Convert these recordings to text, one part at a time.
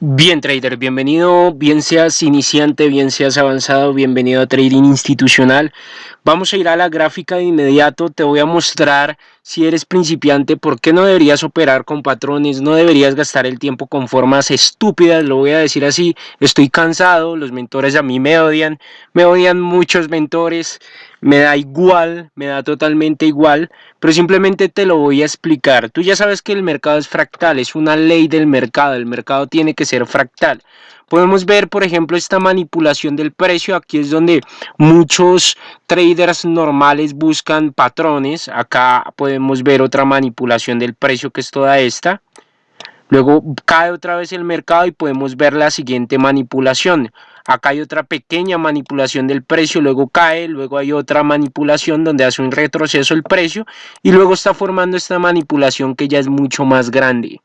Bien trader, bienvenido, bien seas iniciante, bien seas avanzado, bienvenido a Trading Institucional. Vamos a ir a la gráfica de inmediato, te voy a mostrar si eres principiante por qué no deberías operar con patrones, no deberías gastar el tiempo con formas estúpidas, lo voy a decir así, estoy cansado, los mentores a mí me odian, me odian muchos mentores, me da igual, me da totalmente igual, pero simplemente te lo voy a explicar. Tú ya sabes que el mercado es fractal, es una ley del mercado, el mercado tiene que ser fractal. Podemos ver, por ejemplo, esta manipulación del precio. Aquí es donde muchos traders normales buscan patrones. Acá podemos ver otra manipulación del precio que es toda esta. Luego cae otra vez el mercado y podemos ver la siguiente manipulación. Acá hay otra pequeña manipulación del precio, luego cae, luego hay otra manipulación donde hace un retroceso el precio y luego está formando esta manipulación que ya es mucho más grande.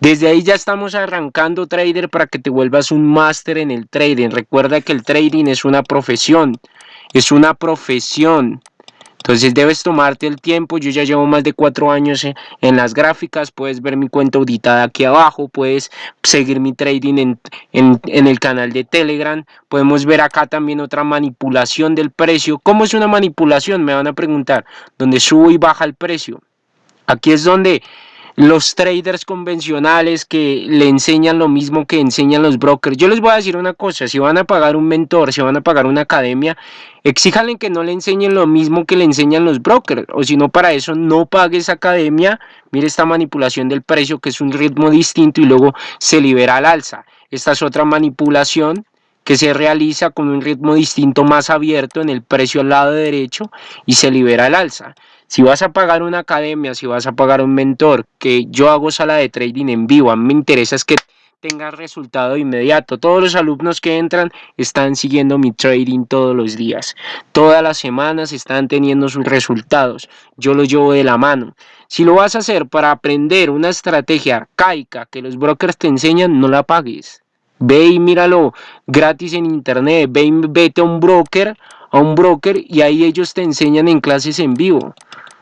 Desde ahí ya estamos arrancando trader para que te vuelvas un máster en el trading. Recuerda que el trading es una profesión, es una profesión. Entonces debes tomarte el tiempo, yo ya llevo más de cuatro años en, las gráficas, puedes ver mi cuenta auditada aquí abajo, puedes seguir mi trading en, en, el canal de Telegram, podemos ver acá también otra manipulación del precio. ¿Cómo es una manipulación? Me van a preguntar, donde sube y baja el precio. Aquí es donde los traders convencionales que le enseñan lo mismo que enseñan los brokers. Yo les voy a decir una cosa, si van a pagar un mentor, si van a pagar una academia, exíjanle que no le enseñen lo mismo que le enseñan los brokers, o si no para eso no pagues academia, mire esta manipulación del precio que es un ritmo distinto y luego se libera al alza. Esta es otra manipulación que se realiza con un ritmo distinto más abierto en el precio al lado derecho y se libera al alza. Si vas a pagar una academia, si vas a pagar un mentor, que yo hago sala de trading en vivo, a mí me interesa es que tenga resultado inmediato. Todos los alumnos que entran están siguiendo mi trading todos los días. Todas las semanas están teniendo sus resultados. Yo los llevo de la mano. Si lo vas a hacer para aprender una estrategia arcaica que los brokers te enseñan, no la pagues. Ve y míralo gratis en internet. Ve y vete a un broker, a un broker y ahí ellos te enseñan en clases en vivo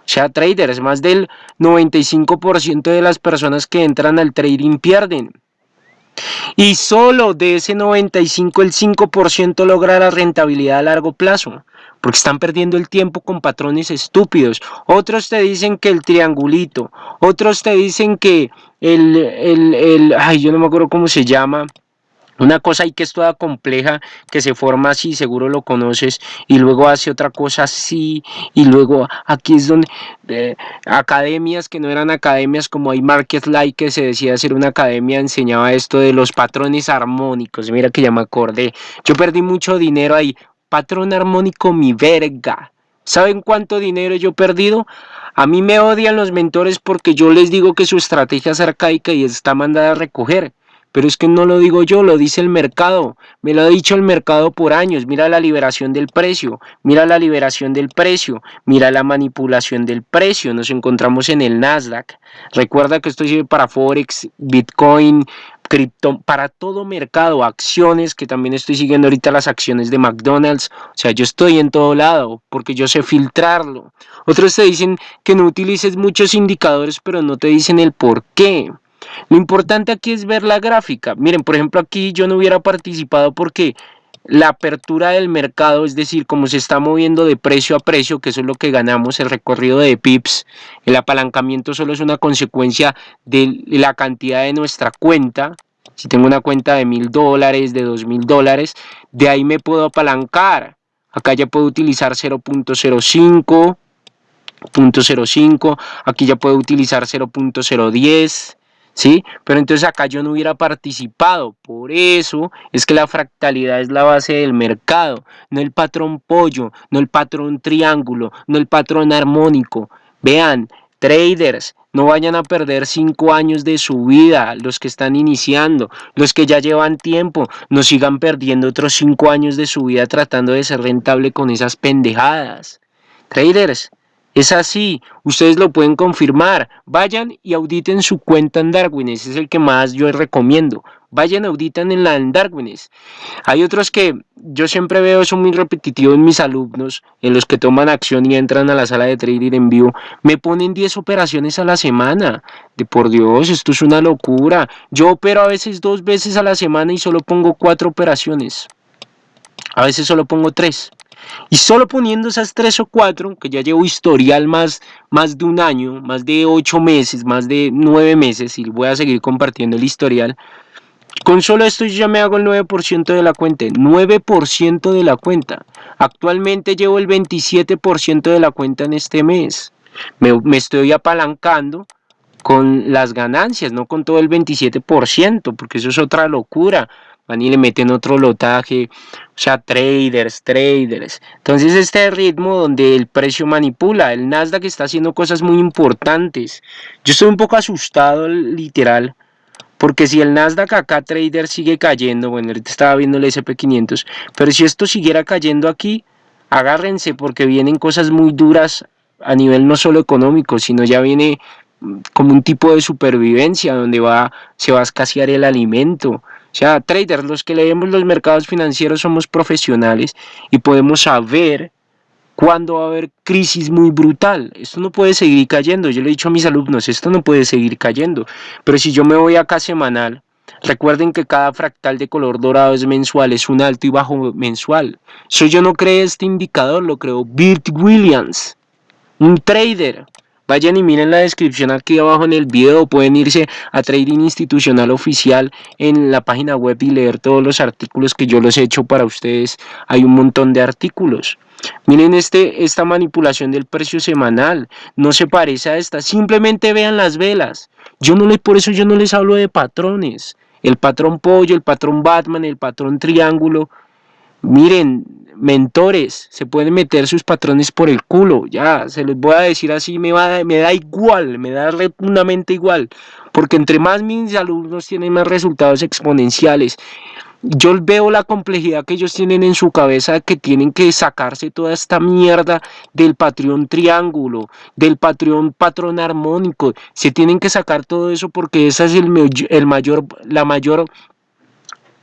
sea traders, más del 95% de las personas que entran al trading pierden. Y solo de ese 95 el 5% logra la rentabilidad a largo plazo, porque están perdiendo el tiempo con patrones estúpidos. Otros te dicen que el triangulito, otros te dicen que el, el, el ay, yo no me acuerdo cómo se llama, una cosa ahí que es toda compleja, que se forma así, seguro lo conoces, y luego hace otra cosa así, y luego aquí es donde academias que no eran academias como hay Market Like que se decía ser una academia, enseñaba esto de los patrones armónicos, mira que ya me acordé, yo perdí mucho dinero ahí, patrón armónico mi verga, ¿saben cuánto dinero yo he perdido? A mí me odian los mentores porque yo les digo que su estrategia es arcaica y está mandada a recoger. Pero es que no lo digo yo, lo dice el mercado. Me lo ha dicho el mercado por años. Mira la liberación del precio, mira la liberación del precio, mira la manipulación del precio. Nos encontramos en el Nasdaq. Recuerda que esto sirve para Forex, Bitcoin, cripto, para todo mercado, acciones, que también estoy siguiendo ahorita las acciones de McDonald's. O sea, yo estoy en todo lado porque yo sé filtrarlo. Otros te dicen que no utilices muchos indicadores, pero no te dicen el por qué. Lo importante aquí es ver la gráfica. Miren, por ejemplo, aquí yo no hubiera participado porque la apertura del mercado, es decir, como se está moviendo de precio a precio, que eso es lo que ganamos, el recorrido de pips, el apalancamiento solo es una consecuencia de la cantidad de nuestra cuenta. Si tengo una cuenta de mil dólares, de dos mil dólares, de ahí me puedo apalancar. Acá ya puedo utilizar 0.05, 0.05, aquí ya puedo utilizar 0.010, ¿sí? Pero entonces acá yo no hubiera participado, por eso es que la fractalidad es la base del mercado, no el patrón pollo, no el patrón triángulo, no el patrón armónico. Vean, traders, no vayan a perder cinco años de su vida, los que están iniciando, los que ya llevan tiempo, no sigan perdiendo otros cinco años de su vida tratando de ser rentable con esas pendejadas. Traders, es así, ustedes lo pueden confirmar. Vayan y auditen su cuenta en Darwin, ese es el que más yo recomiendo. Vayan, auditan en la en Darwines. Hay otros que yo siempre veo, son muy repetitivos en mis alumnos, en los que toman acción y entran a la sala de trading en vivo. Me ponen 10 operaciones a la semana. De por Dios, esto es una locura. Yo opero a veces dos veces a la semana y solo pongo cuatro operaciones. A veces solo pongo tres. Y solo poniendo esas tres o cuatro, que ya llevo historial más, más de un año, más de ocho meses, más de nueve meses, y voy a seguir compartiendo el historial, con solo esto yo ya me hago el 9% de la cuenta, 9% de la cuenta. Actualmente llevo el 27% de la cuenta en este mes. Me, me, estoy apalancando con las ganancias, no con todo el 27%, porque eso es otra locura van y le meten otro lotaje, o sea, traders, traders. Entonces este ritmo donde el precio manipula, el Nasdaq está haciendo cosas muy importantes. Yo estoy un poco asustado, literal, porque si el Nasdaq acá trader sigue cayendo, bueno, ahorita estaba viendo el SP500, pero si esto siguiera cayendo aquí, agárrense porque vienen cosas muy duras a nivel no solo económico, sino ya viene como un tipo de supervivencia donde va, se va a escasear el alimento, sea, traders, los que leemos los mercados financieros somos profesionales y podemos saber cuándo va a haber crisis muy brutal. Esto no puede seguir cayendo. Yo le he dicho a mis alumnos, esto no puede seguir cayendo. Pero si yo me voy acá semanal, recuerden que cada fractal de color dorado es mensual, es un alto y bajo mensual. Eso yo no creé este indicador, lo creó Birt Williams, un trader. Vayan y miren la descripción aquí abajo en el video, pueden irse a Trading Institucional Oficial en la página web y leer todos los artículos que yo los he hecho para ustedes. Hay un montón de artículos. Miren este, esta manipulación del precio semanal, no se parece a esta, simplemente vean las velas. Yo no les, por eso yo no les hablo de patrones. El patrón pollo, el patrón Batman, el patrón triángulo. Miren, mentores, se pueden meter sus patrones por el culo, ya, se los voy a decir así, me, va, me da igual, me da rotundamente igual, porque entre más mis alumnos tienen más resultados exponenciales, yo veo la complejidad que ellos tienen en su cabeza que tienen que sacarse toda esta mierda del patrón triángulo, del patrón patrón armónico, se tienen que sacar todo eso porque esa es el, el mayor, la mayor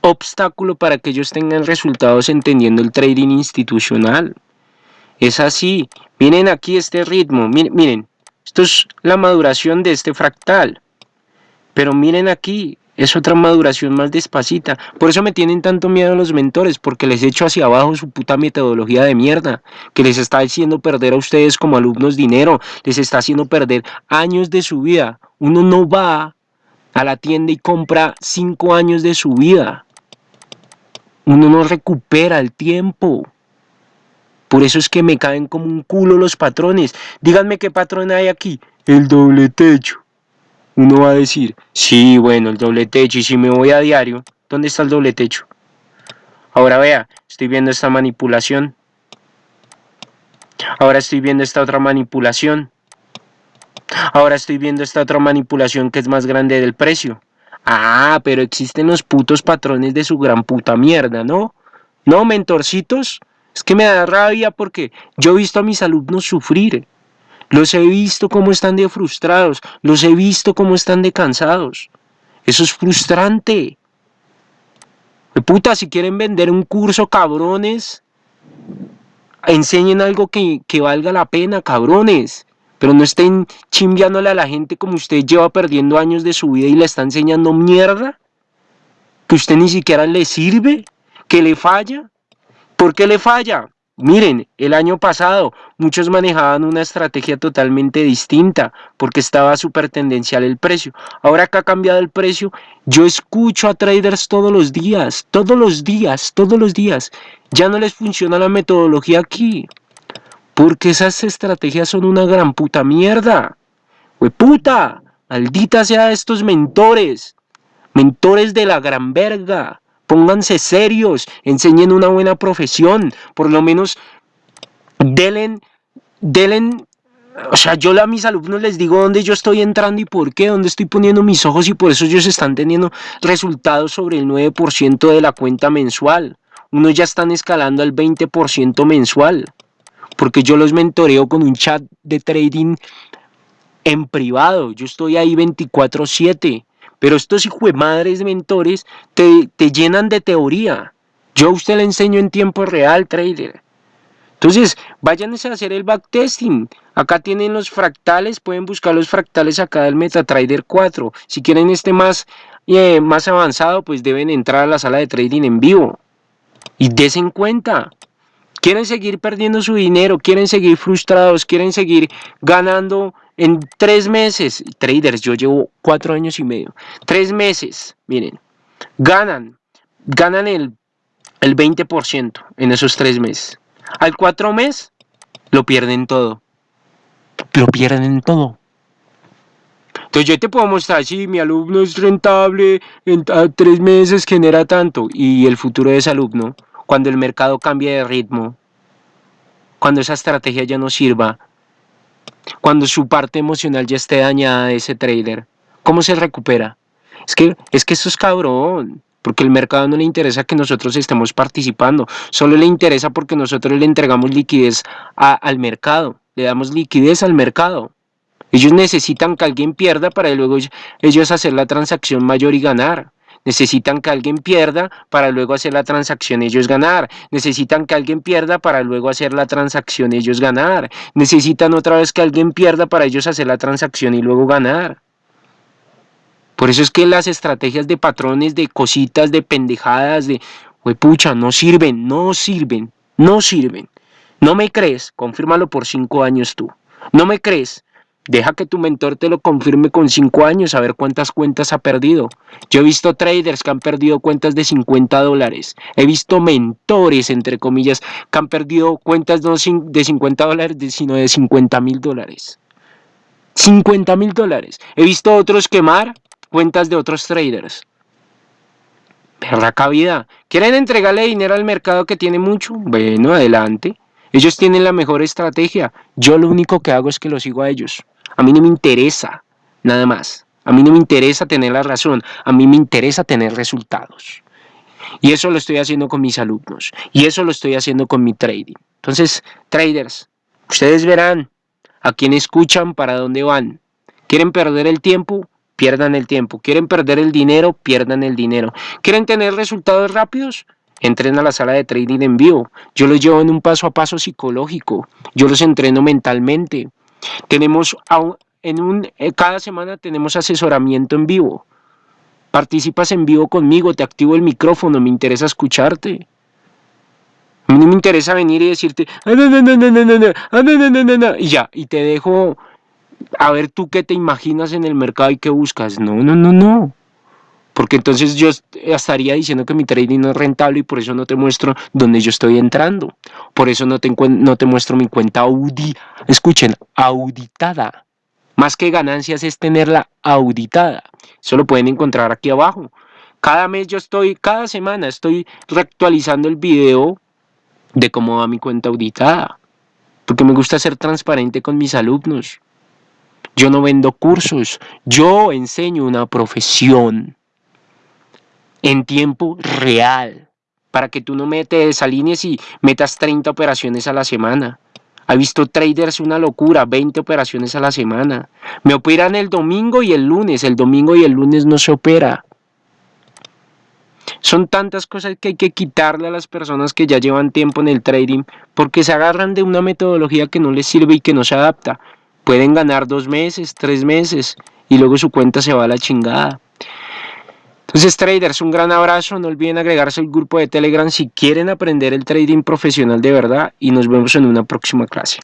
obstáculo para que ellos tengan resultados entendiendo el trading institucional. Es así. Miren aquí este ritmo. Miren, miren, esto es la maduración de este fractal. Pero miren aquí, es otra maduración más despacita. Por eso me tienen tanto miedo los mentores, porque les echo hacia abajo su puta metodología de mierda, que les está haciendo perder a ustedes como alumnos dinero, les está haciendo perder años de su vida. Uno no va a la tienda y compra cinco años de su vida. Uno no recupera el tiempo. Por eso es que me caen como un culo los patrones. Díganme qué patrón hay aquí. El doble techo. Uno va a decir, sí, bueno, el doble techo. Y si me voy a diario, ¿dónde está el doble techo? Ahora vea, estoy viendo esta manipulación. Ahora estoy viendo esta otra manipulación. Ahora estoy viendo esta otra manipulación que es más grande del precio. Ah, pero existen los putos patrones de su gran puta mierda, ¿no? No, mentorcitos, es que me da rabia porque yo he visto a mis alumnos sufrir. Los he visto cómo están de frustrados, los he visto cómo están de cansados. Eso es frustrante. Puta, si quieren vender un curso, cabrones, enseñen algo que, que valga la pena, cabrones. Pero no estén chimbiándole a la gente como usted lleva perdiendo años de su vida y le está enseñando mierda. Que usted ni siquiera le sirve, que le falla. ¿Por qué le falla? Miren, el año pasado muchos manejaban una estrategia totalmente distinta porque estaba súper tendencial el precio. Ahora que ha cambiado el precio, yo escucho a traders todos los días, todos los días, todos los días. Ya no les funciona la metodología aquí. Porque esas estrategias son una gran puta mierda. ¡We puta! Maldita sea estos mentores. Mentores de la gran verga. Pónganse serios. Enseñen una buena profesión. Por lo menos delen, delen o sea, yo a mis alumnos les digo dónde yo estoy entrando y por qué, dónde estoy poniendo mis ojos y por eso ellos están teniendo resultados sobre el 9% de la cuenta mensual. Unos ya están escalando al 20% mensual porque yo los mentoreo con un chat de trading en privado. Yo estoy ahí 24/7, pero estos hijos de madres mentores te, te llenan de teoría. Yo a usted le enseño en tiempo real, trader. Entonces, váyanse a hacer el backtesting. Acá tienen los fractales, pueden buscar los fractales acá del MetaTrader 4. Si quieren este más, eh, más avanzado, pues deben entrar a la sala de trading en vivo. Y desen cuenta. Quieren seguir perdiendo su dinero, quieren seguir frustrados, quieren seguir ganando en tres meses. Traders, yo llevo cuatro años y medio. Tres meses, miren, ganan, ganan el, el 20% en esos tres meses. Al cuatro mes, lo pierden todo. Lo pierden todo. Entonces yo te puedo mostrar si mi alumno es rentable, en tres meses genera tanto. Y el futuro de ese alumno, cuando el mercado cambie de ritmo, cuando esa estrategia ya no sirva, cuando su parte emocional ya esté dañada de ese trader, ¿cómo se recupera? Es que, es que eso es cabrón porque el mercado no le interesa que nosotros estemos participando, solo le interesa porque nosotros le entregamos liquidez al mercado, le damos liquidez al mercado. Ellos necesitan que alguien pierda para luego ellos hacer la transacción mayor y ganar. Necesitan que alguien pierda para luego hacer la transacción ellos ganar. Necesitan que alguien pierda para luego hacer la transacción ellos ganar. Necesitan otra vez que alguien pierda para ellos hacer la transacción y luego ganar. Por eso es que las estrategias de patrones, de cositas, de pendejadas, de, pucha, no sirven, no sirven, no sirven. No me crees, confírmalo por cinco años tú. No me crees, deja que tu mentor te lo confirme con cinco años, a ver cuántas cuentas ha perdido. Yo he visto traders que han perdido cuentas de 50 dólares. He visto mentores, entre comillas, que han perdido cuentas no de 50 dólares, sino de 50 mil dólares. 50 mil dólares. He visto otros quemar cuentas de otros traders. la cabida. ¿Quieren entregarle dinero al mercado que tiene mucho? Bueno, adelante. Ellos tienen la mejor estrategia. Yo lo único que hago es que lo sigo a ellos. A mí no me interesa nada más. A mí no me interesa tener la razón. A mí me interesa tener resultados. Y eso lo estoy haciendo con mis alumnos. Y eso lo estoy haciendo con mi trading. Entonces, traders, ustedes verán a quién escuchan, para dónde van. ¿Quieren perder el tiempo? pierdan el tiempo. ¿Quieren perder el dinero? Pierdan el dinero. ¿Quieren tener resultados rápidos? Entren a la sala de trading en vivo. Yo los llevo en un paso a paso psicológico. Yo los entreno mentalmente. Tenemos en un, eh, cada semana tenemos asesoramiento en vivo. Participas en vivo conmigo, te activo el micrófono, me interesa escucharte. A mí no me interesa venir y decirte, y ya, y te dejo a ver tú qué te imaginas en el mercado y qué buscas. No, no, no, no. Porque entonces yo estaría diciendo que mi trading no es rentable y por eso no te muestro dónde yo estoy entrando. Por eso no te, muestro mi cuenta audi, escuchen, auditada. Más que ganancias es tenerla auditada. Eso lo pueden encontrar aquí abajo. Cada mes yo estoy, cada semana estoy reactualizando el video de cómo va mi cuenta auditada. Porque me gusta ser transparente con mis alumnos. Yo no vendo cursos, yo enseño una profesión en tiempo real para que tú no me te desalinees y metas 30 operaciones a la semana. Ha visto traders una locura, 20 operaciones a la semana. Me operan el domingo y el lunes, el domingo y el lunes no se opera. Son tantas cosas que hay que quitarle a las personas que ya llevan tiempo en el trading porque se agarran de una metodología que no les sirve y que no se adapta pueden ganar dos meses, tres meses y luego su cuenta se va a la chingada. Entonces traders, un gran abrazo, no olviden agregarse al grupo de Telegram si quieren aprender el trading profesional de verdad y nos vemos en una próxima clase.